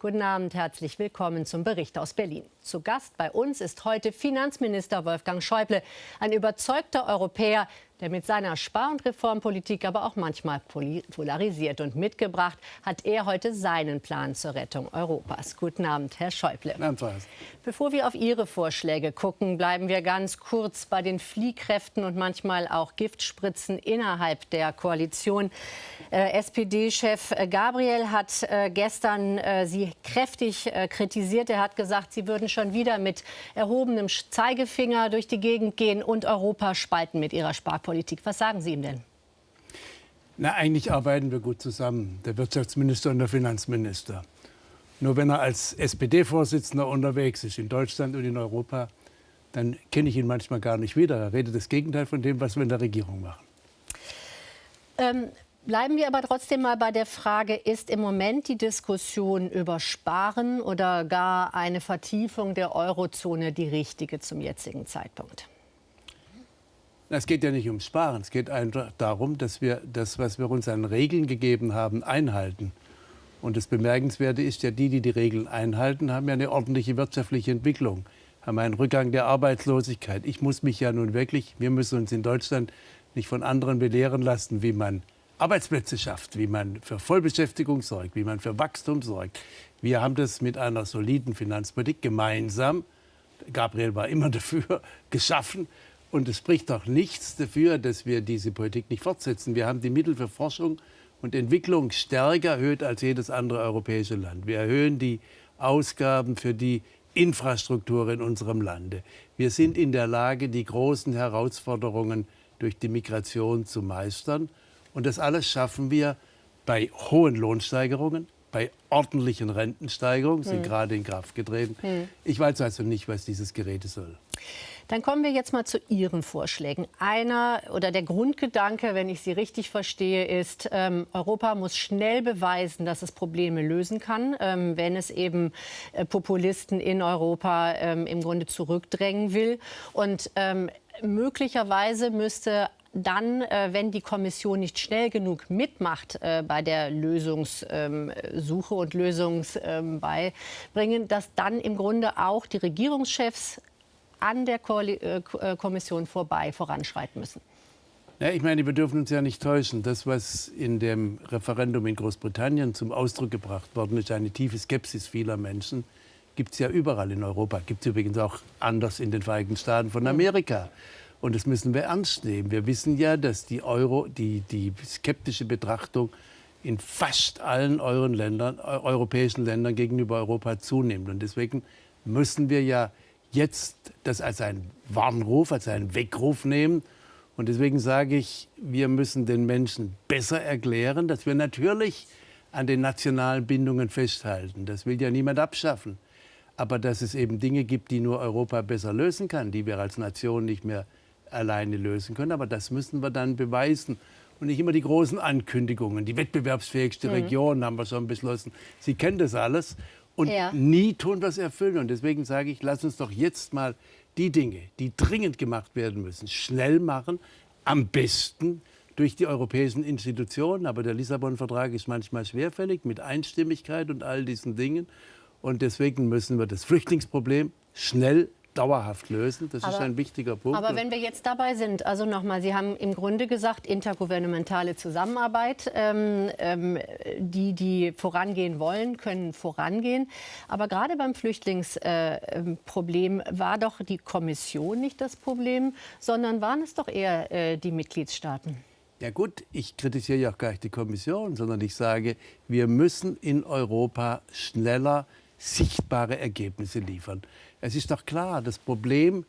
Guten Abend, herzlich willkommen zum Bericht aus Berlin. Zu Gast bei uns ist heute Finanzminister Wolfgang Schäuble, ein überzeugter Europäer, der mit seiner Spar- und Reformpolitik aber auch manchmal polarisiert. Und mitgebracht hat er heute seinen Plan zur Rettung Europas. Guten Abend, Herr Schäuble. Bevor wir auf Ihre Vorschläge gucken, bleiben wir ganz kurz bei den Fliehkräften und manchmal auch Giftspritzen innerhalb der Koalition. Äh, SPD-Chef Gabriel hat äh, gestern äh, Sie kräftig äh, kritisiert. Er hat gesagt, Sie würden schon wieder mit erhobenem Zeigefinger durch die Gegend gehen und Europa spalten mit Ihrer Sparpolitik. Politik. Was sagen Sie ihm denn? Na, eigentlich arbeiten wir gut zusammen, der Wirtschaftsminister und der Finanzminister. Nur wenn er als SPD-Vorsitzender unterwegs ist in Deutschland und in Europa, dann kenne ich ihn manchmal gar nicht wieder. Er redet das Gegenteil von dem, was wir in der Regierung machen. Ähm, bleiben wir aber trotzdem mal bei der Frage, ist im Moment die Diskussion über Sparen oder gar eine Vertiefung der Eurozone die richtige zum jetzigen Zeitpunkt? Es geht ja nicht ums Sparen. Es geht einfach darum, dass wir das, was wir uns an Regeln gegeben haben, einhalten. Und das Bemerkenswerte ist ja, die, die die Regeln einhalten, haben ja eine ordentliche wirtschaftliche Entwicklung, haben einen Rückgang der Arbeitslosigkeit. Ich muss mich ja nun wirklich, wir müssen uns in Deutschland nicht von anderen belehren lassen, wie man Arbeitsplätze schafft, wie man für Vollbeschäftigung sorgt, wie man für Wachstum sorgt. Wir haben das mit einer soliden Finanzpolitik gemeinsam, Gabriel war immer dafür, geschaffen. Und es spricht doch nichts dafür, dass wir diese Politik nicht fortsetzen. Wir haben die Mittel für Forschung und Entwicklung stärker erhöht als jedes andere europäische Land. Wir erhöhen die Ausgaben für die Infrastruktur in unserem Lande. Wir sind in der Lage, die großen Herausforderungen durch die Migration zu meistern. Und das alles schaffen wir bei hohen Lohnsteigerungen, bei ordentlichen Rentensteigerungen, sind hm. gerade in Kraft getreten. Hm. Ich weiß also nicht, was dieses Gerät soll. Dann kommen wir jetzt mal zu Ihren Vorschlägen. Einer oder der Grundgedanke, wenn ich Sie richtig verstehe, ist, ähm, Europa muss schnell beweisen, dass es Probleme lösen kann, ähm, wenn es eben äh, Populisten in Europa ähm, im Grunde zurückdrängen will. Und ähm, möglicherweise müsste dann, äh, wenn die Kommission nicht schnell genug mitmacht äh, bei der Lösungssuche ähm, und Lösungsbeibringen, ähm, dass dann im Grunde auch die Regierungschefs an der äh, äh, Kommission vorbei voranschreiten müssen. Ja, ich meine, wir dürfen uns ja nicht täuschen. Das, was in dem Referendum in Großbritannien zum Ausdruck gebracht worden ist, eine tiefe Skepsis vieler Menschen, gibt es ja überall in Europa. Gibt es übrigens auch anders in den Vereinigten Staaten von Amerika. Und das müssen wir ernst nehmen. Wir wissen ja, dass die, Euro, die, die skeptische Betrachtung in fast allen Ländern, europäischen Ländern gegenüber Europa zunimmt. Und deswegen müssen wir ja jetzt das als einen Warnruf, als einen Weckruf nehmen. Und deswegen sage ich, wir müssen den Menschen besser erklären, dass wir natürlich an den nationalen Bindungen festhalten. Das will ja niemand abschaffen. Aber dass es eben Dinge gibt, die nur Europa besser lösen kann, die wir als Nation nicht mehr alleine lösen können. Aber das müssen wir dann beweisen. Und nicht immer die großen Ankündigungen. Die wettbewerbsfähigste mhm. Region haben wir schon beschlossen. Sie kennen das alles und ja. nie tun, was erfüllen. Und deswegen sage ich, lass uns doch jetzt mal die Dinge, die dringend gemacht werden müssen, schnell machen. Am besten durch die europäischen Institutionen. Aber der Lissabon-Vertrag ist manchmal schwerfällig mit Einstimmigkeit und all diesen Dingen. Und deswegen müssen wir das Flüchtlingsproblem schnell dauerhaft lösen. Das aber, ist ein wichtiger Punkt. Aber wenn wir jetzt dabei sind, also nochmal, Sie haben im Grunde gesagt, intergouvernementale Zusammenarbeit. Ähm, ähm, die, die vorangehen wollen, können vorangehen. Aber gerade beim Flüchtlingsproblem äh, war doch die Kommission nicht das Problem, sondern waren es doch eher äh, die Mitgliedstaaten. Ja gut, ich kritisiere ja auch gar nicht die Kommission, sondern ich sage, wir müssen in Europa schneller sichtbare Ergebnisse liefern. Es ist doch klar, das Problem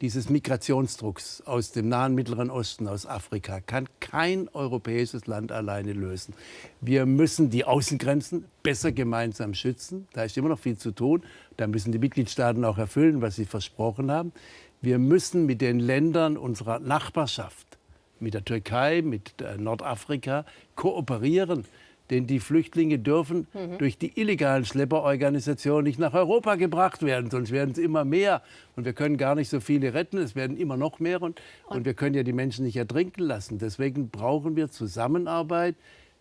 dieses Migrationsdrucks aus dem nahen Mittleren Osten, aus Afrika, kann kein europäisches Land alleine lösen. Wir müssen die Außengrenzen besser gemeinsam schützen. Da ist immer noch viel zu tun. Da müssen die Mitgliedstaaten auch erfüllen, was sie versprochen haben. Wir müssen mit den Ländern unserer Nachbarschaft, mit der Türkei, mit äh, Nordafrika kooperieren. Denn die Flüchtlinge dürfen mhm. durch die illegalen Schlepperorganisationen nicht nach Europa gebracht werden, sonst werden es immer mehr. Und wir können gar nicht so viele retten, es werden immer noch mehr. Und, und wir können ja die Menschen nicht ertrinken lassen. Deswegen brauchen wir Zusammenarbeit,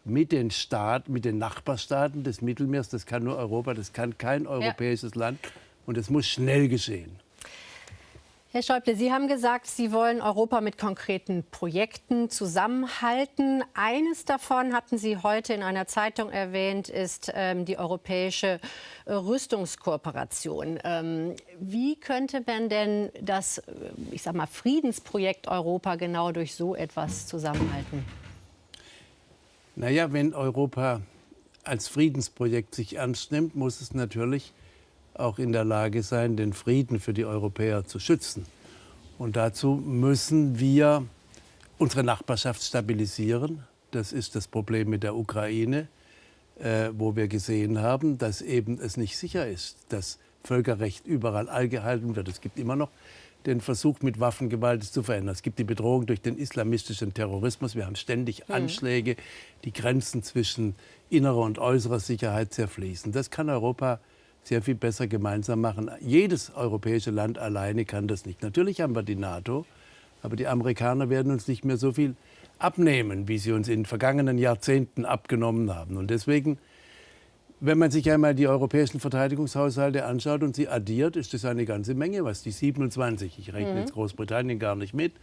mit den Staaten, mit den Nachbarstaaten des Mittelmeers. Das kann nur Europa, das kann kein europäisches ja. Land. Und es muss schnell geschehen. Herr Schäuble, Sie haben gesagt, Sie wollen Europa mit konkreten Projekten zusammenhalten. Eines davon hatten Sie heute in einer Zeitung erwähnt, ist ähm, die europäische äh, Rüstungskooperation. Ähm, wie könnte man denn das, äh, ich sag mal, Friedensprojekt Europa genau durch so etwas zusammenhalten? Naja, wenn Europa als Friedensprojekt sich ernst nimmt, muss es natürlich auch in der Lage sein, den Frieden für die Europäer zu schützen. Und dazu müssen wir unsere Nachbarschaft stabilisieren. Das ist das Problem mit der Ukraine, äh, wo wir gesehen haben, dass eben es nicht sicher ist, dass Völkerrecht überall eingehalten wird. Es gibt immer noch den Versuch, mit Waffengewalt zu verändern. Es gibt die Bedrohung durch den islamistischen Terrorismus. Wir haben ständig hm. Anschläge, die Grenzen zwischen innerer und äußerer Sicherheit zerfließen. Das kann Europa sehr viel besser gemeinsam machen. Jedes europäische Land alleine kann das nicht. Natürlich haben wir die NATO, aber die Amerikaner werden uns nicht mehr so viel abnehmen, wie sie uns in den vergangenen Jahrzehnten abgenommen haben. Und deswegen wenn man sich einmal die europäischen Verteidigungshaushalte anschaut und sie addiert, ist das eine ganze Menge, was die 27, ich rechne mhm. jetzt Großbritannien gar nicht mit,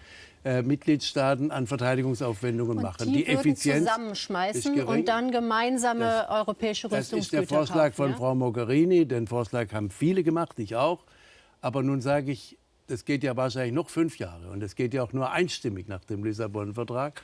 äh, Mitgliedstaaten an Verteidigungsaufwendungen und machen. Die, die Effizienz zusammenschmeißen und dann gemeinsame das, europäische Rüstungsgüter Das ist der Vorschlag kaufen, von ja? Frau Mogherini. Den Vorschlag haben viele gemacht, ich auch. Aber nun sage ich, das geht ja wahrscheinlich noch fünf Jahre und es geht ja auch nur einstimmig nach dem Lissabon-Vertrag.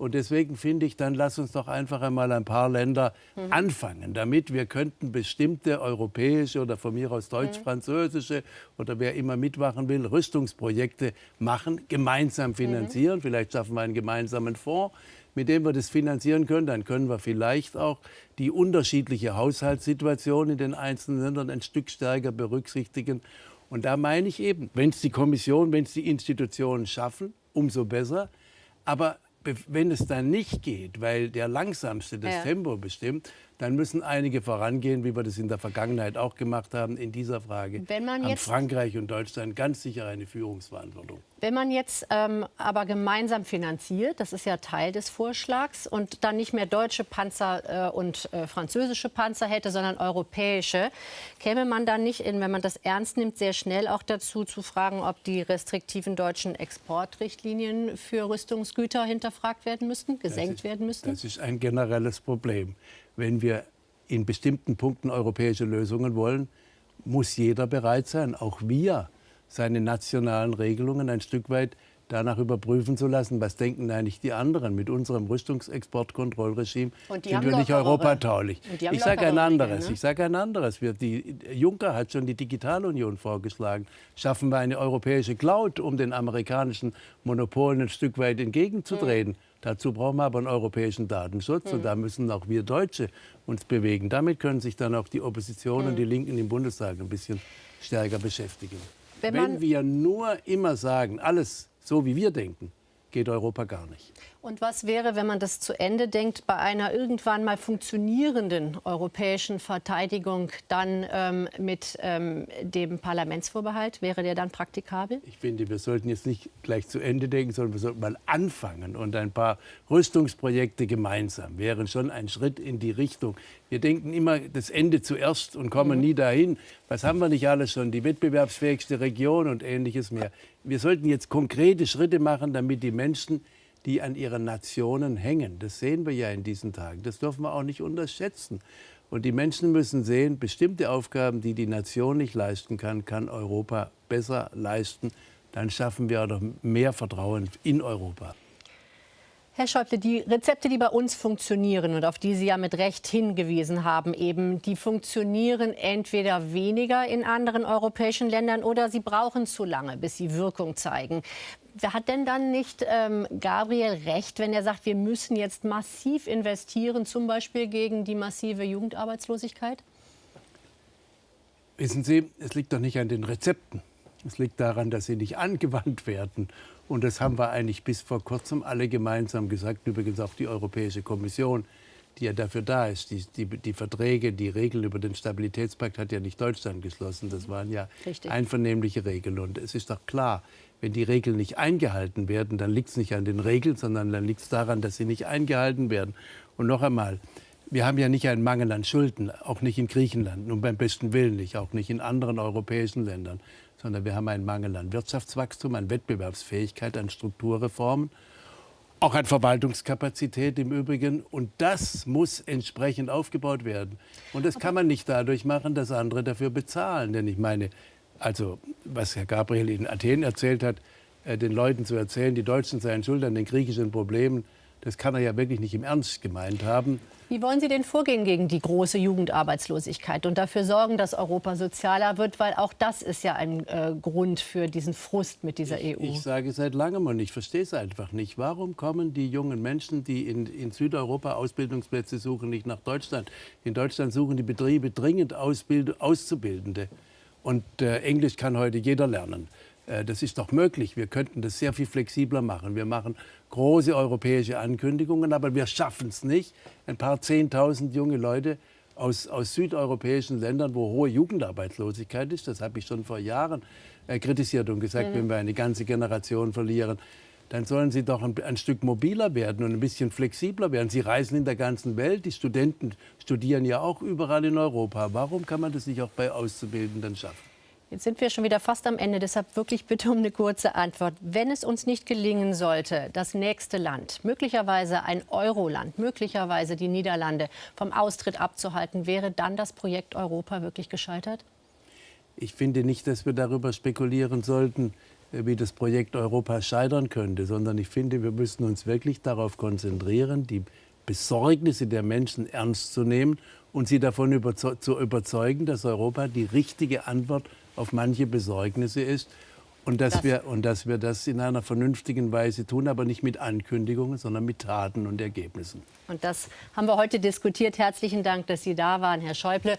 Und deswegen finde ich, dann lass uns doch einfach einmal ein paar Länder mhm. anfangen, damit wir könnten bestimmte europäische oder von mir aus deutsch-französische oder wer immer mitmachen will, Rüstungsprojekte machen, gemeinsam finanzieren. Mhm. Vielleicht schaffen wir einen gemeinsamen Fonds mit dem wir das finanzieren können, dann können wir vielleicht auch die unterschiedliche Haushaltssituation in den einzelnen Ländern ein Stück stärker berücksichtigen. Und da meine ich eben, wenn es die Kommission, wenn es die Institutionen schaffen, umso besser. Aber wenn es dann nicht geht, weil der Langsamste das ja. Tempo bestimmt, dann müssen einige vorangehen, wie wir das in der Vergangenheit auch gemacht haben in dieser Frage. Wenn man haben Frankreich und Deutschland ganz sicher eine Führungsverantwortung. Wenn man jetzt ähm, aber gemeinsam finanziert, das ist ja Teil des Vorschlags, und dann nicht mehr deutsche Panzer äh, und äh, französische Panzer hätte, sondern europäische, käme man dann nicht, in, wenn man das ernst nimmt, sehr schnell auch dazu zu fragen, ob die restriktiven deutschen Exportrichtlinien für Rüstungsgüter hinterfragt werden müssten, gesenkt ist, werden müssten? Das ist ein generelles Problem wenn wir in bestimmten Punkten europäische Lösungen wollen, muss jeder bereit sein, auch wir, seine nationalen Regelungen ein Stück weit danach überprüfen zu lassen, was denken eigentlich die anderen. Mit unserem Rüstungsexportkontrollregime sind wir nicht europatauglich. Ich sage ein anderes. Ne? Ich sage ein anderes. Wir, die, Juncker hat schon die Digitalunion vorgeschlagen. Schaffen wir eine europäische Cloud, um den amerikanischen Monopolen ein Stück weit entgegenzutreten. Mhm. Dazu brauchen wir aber einen europäischen Datenschutz mhm. und da müssen auch wir Deutsche uns bewegen. Damit können sich dann auch die Opposition mhm. und die Linken im Bundestag ein bisschen stärker beschäftigen. Wenn, Wenn wir nur immer sagen, alles so wie wir denken, geht Europa gar nicht. Und was wäre, wenn man das zu Ende denkt, bei einer irgendwann mal funktionierenden europäischen Verteidigung dann ähm, mit ähm, dem Parlamentsvorbehalt? Wäre der dann praktikabel? Ich finde, wir sollten jetzt nicht gleich zu Ende denken, sondern wir sollten mal anfangen. Und ein paar Rüstungsprojekte gemeinsam wären schon ein Schritt in die Richtung. Wir denken immer das Ende zuerst und kommen mhm. nie dahin. Was haben wir nicht alles schon? Die wettbewerbsfähigste Region und ähnliches mehr. Wir sollten jetzt konkrete Schritte machen, damit die Menschen die an ihren Nationen hängen. Das sehen wir ja in diesen Tagen. Das dürfen wir auch nicht unterschätzen. Und die Menschen müssen sehen, bestimmte Aufgaben, die die Nation nicht leisten kann, kann Europa besser leisten. Dann schaffen wir auch mehr Vertrauen in Europa. Herr Schäuble, die Rezepte, die bei uns funktionieren und auf die Sie ja mit Recht hingewiesen haben, eben, die funktionieren entweder weniger in anderen europäischen Ländern oder sie brauchen zu lange, bis sie Wirkung zeigen. Hat denn dann nicht ähm, Gabriel recht, wenn er sagt, wir müssen jetzt massiv investieren, zum Beispiel gegen die massive Jugendarbeitslosigkeit? Wissen Sie, es liegt doch nicht an den Rezepten. Es liegt daran, dass sie nicht angewandt werden. Und das haben wir eigentlich bis vor kurzem alle gemeinsam gesagt, übrigens auch die Europäische Kommission. Die ja dafür da ist. Die, die, die, Verträge, die Regeln über den Stabilitätspakt hat ja nicht Deutschland geschlossen. Das waren ja Richtig. einvernehmliche Regeln. Und es ist doch klar, wenn die Regeln nicht eingehalten werden, dann liegt es nicht an den Regeln, sondern dann liegt es daran, dass sie nicht eingehalten werden. Und noch einmal, wir haben ja nicht einen Mangel an Schulden, auch nicht in Griechenland, nun beim besten Willen nicht, auch nicht in anderen europäischen Ländern, sondern wir haben einen Mangel an Wirtschaftswachstum, an Wettbewerbsfähigkeit, an Strukturreformen auch an Verwaltungskapazität im Übrigen. Und das muss entsprechend aufgebaut werden. Und das kann man nicht dadurch machen, dass andere dafür bezahlen. Denn ich meine, also was Herr Gabriel in Athen erzählt hat, äh, den Leuten zu erzählen, die Deutschen seien schuld an den griechischen Problemen, das kann er ja wirklich nicht im Ernst gemeint haben. Wie wollen Sie denn vorgehen gegen die große Jugendarbeitslosigkeit und dafür sorgen, dass Europa sozialer wird? Weil auch das ist ja ein äh, Grund für diesen Frust mit dieser ich, EU. Ich sage seit langem und ich verstehe es einfach nicht. Warum kommen die jungen Menschen, die in, in Südeuropa Ausbildungsplätze suchen, nicht nach Deutschland? In Deutschland suchen die Betriebe dringend Ausbild Auszubildende. Und äh, Englisch kann heute jeder lernen. Äh, das ist doch möglich. Wir könnten das sehr viel flexibler machen. Wir machen große europäische Ankündigungen, aber wir schaffen es nicht, ein paar Zehntausend junge Leute aus, aus südeuropäischen Ländern, wo hohe Jugendarbeitslosigkeit ist, das habe ich schon vor Jahren äh, kritisiert und gesagt, mhm. wenn wir eine ganze Generation verlieren, dann sollen sie doch ein, ein, Stück mobiler werden und ein bisschen flexibler werden. Sie reisen in der ganzen Welt, die Studenten studieren ja auch überall in Europa. Warum kann man das nicht auch bei Auszubildenden schaffen? Jetzt sind wir schon wieder fast am Ende, deshalb wirklich bitte um eine kurze Antwort. Wenn es uns nicht gelingen sollte, das nächste Land, möglicherweise ein Euroland, möglicherweise die Niederlande vom Austritt abzuhalten, wäre dann das Projekt Europa wirklich gescheitert? Ich finde nicht, dass wir darüber spekulieren sollten, äh, wie das Projekt Europa scheitern könnte, sondern ich finde, wir müssen uns wirklich darauf konzentrieren, die Besorgnisse der Menschen ernst zu nehmen und sie davon überze zu überzeugen, dass Europa die richtige Antwort auf manche Besorgnisse ist. Und dass, das wir, und dass wir das in einer vernünftigen Weise tun, aber nicht mit Ankündigungen, sondern mit Taten und Ergebnissen. Und das haben wir heute diskutiert. Herzlichen Dank, dass Sie da waren, Herr Schäuble.